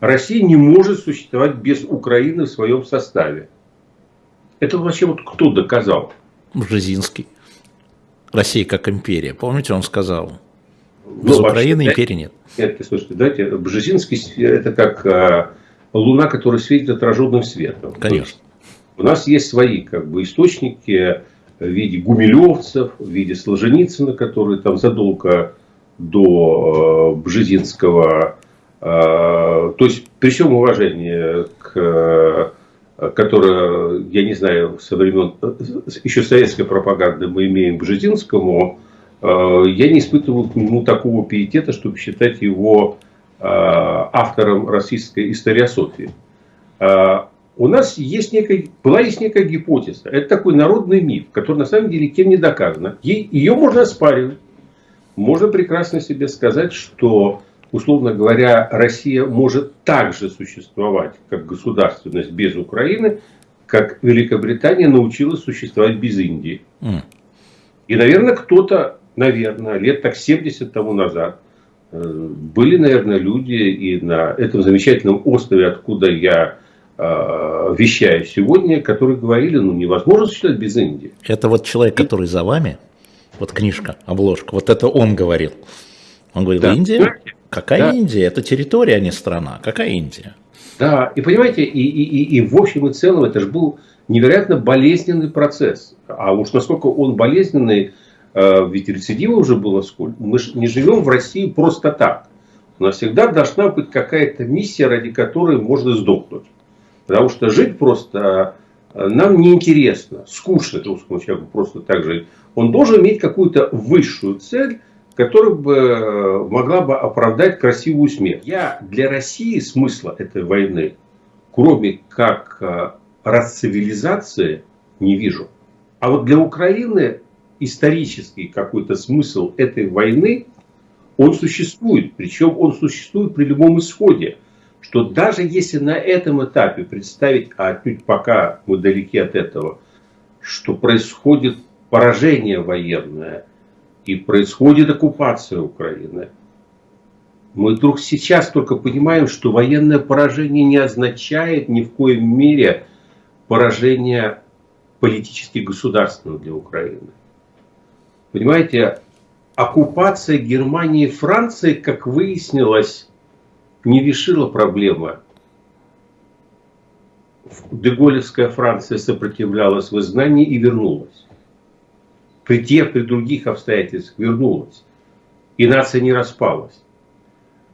Россия не может существовать без Украины в своем составе. Это вообще вот кто доказал? Бжезинский. Россия как империя. Помните, он сказал, без ну, Украины вообще, империи нет. Нет, слушайте, давайте, Бжезинский это как а, луна, которая светит отраженным светом. Конечно. У нас есть свои как бы, источники в виде гумилевцев, в виде Солженицына, который там задолго до э, Бжезинского. То есть, при всем уважении к которое, я не знаю, со времен еще советской пропаганды мы имеем к Бжезинскому, э, я не испытываю к нему такого пиетета, чтобы считать его э, автором российской историософии. Э, у нас есть некая, была есть некая гипотеза. Это такой народный миф, который на самом деле кем не доказано. Ее можно оспаривать. Можно прекрасно себе сказать, что условно говоря, Россия может также существовать как государственность без Украины, как Великобритания научилась существовать без Индии. Mm. И, наверное, кто-то, наверное, лет так 70 тому назад, э, были, наверное, люди и на этом замечательном острове, откуда я э, вещаю сегодня, которые говорили, ну невозможно существовать без Индии. Это вот человек, который за вами, вот книжка, обложка, вот это он говорил. Он говорит, да. Индия? Какая да. Индия? Это территория, а не страна. Какая Индия? Да, и понимаете, и, и, и, и в общем и целом это же был невероятно болезненный процесс. А уж насколько он болезненный, э, ведь рецидива уже было сколько. Мы же не живем в России просто так. У нас всегда должна быть какая-то миссия, ради которой можно сдохнуть. Потому что жить просто э, нам неинтересно, скучно русскому человеку просто так жить. Он должен иметь какую-то высшую цель, которая бы э, могла бы оправдать красивую смерть. Я для России смысла этой войны, кроме как э, расцивилизации, не вижу. А вот для Украины исторический какой-то смысл этой войны, он существует. Причем он существует при любом исходе. Что даже если на этом этапе представить, а отнюдь пока мы далеки от этого, что происходит поражение военное – и происходит оккупация Украины. Мы вдруг сейчас только понимаем, что военное поражение не означает ни в коем мере поражение политически государственного для Украины. Понимаете, оккупация Германии и Франции, как выяснилось, не решила проблемы. Деголевская Франция сопротивлялась в изгнании и вернулась при тех, при других обстоятельствах вернулась. И нация не распалась.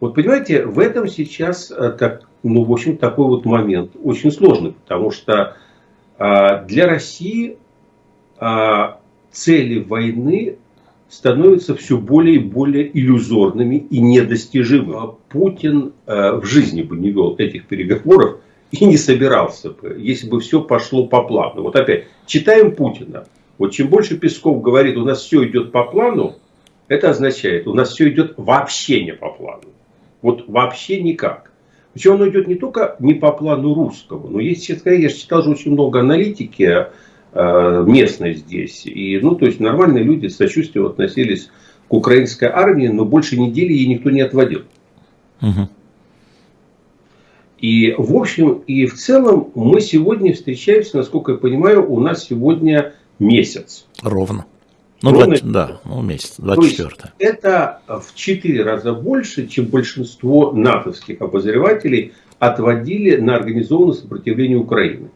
Вот понимаете, в этом сейчас, э, так, ну, в общем, такой вот момент очень сложный, потому что а, для России а, цели войны становятся все более и более иллюзорными и недостижимыми. А Путин а, в жизни бы не вел этих переговоров и не собирался бы, если бы все пошло по плану. Вот опять, читаем Путина. Вот чем больше Песков говорит, у нас все идет по плану, это означает, у нас все идет вообще не по плану. Вот вообще никак. Причем оно идет не только не по плану русского, но есть, честно говоря, я читал же очень много аналитики э, местной здесь. И, ну, то есть нормальные люди с сочувствием относились к украинской армии, но больше недели ей никто не отводил. Угу. И в общем и в целом мы сегодня встречаемся, насколько я понимаю, у нас сегодня месяц. Ровно. Ну, Ровно, 20, да, ну, месяц, 24 То есть это в 4 раза больше, чем большинство натовских обозревателей отводили на организованное сопротивление Украины.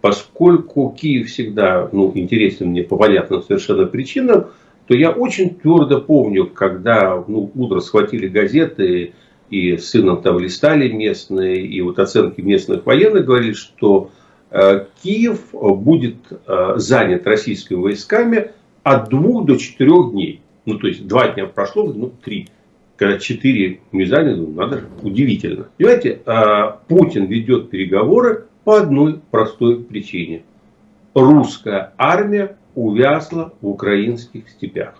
Поскольку Киев всегда ну, интересен мне по понятным совершенно причинам, то я очень твердо помню, когда ну, утро схватили газеты и с сыном там листали местные, и вот оценки местных военных говорили, что Киев будет э, занят российскими войсками от двух до четырех дней. Ну, то есть, два дня прошло, ну, три. Когда четыре не заняты, ну, надо, удивительно. Понимаете, э, Путин ведет переговоры по одной простой причине. Русская армия увязла в украинских степях.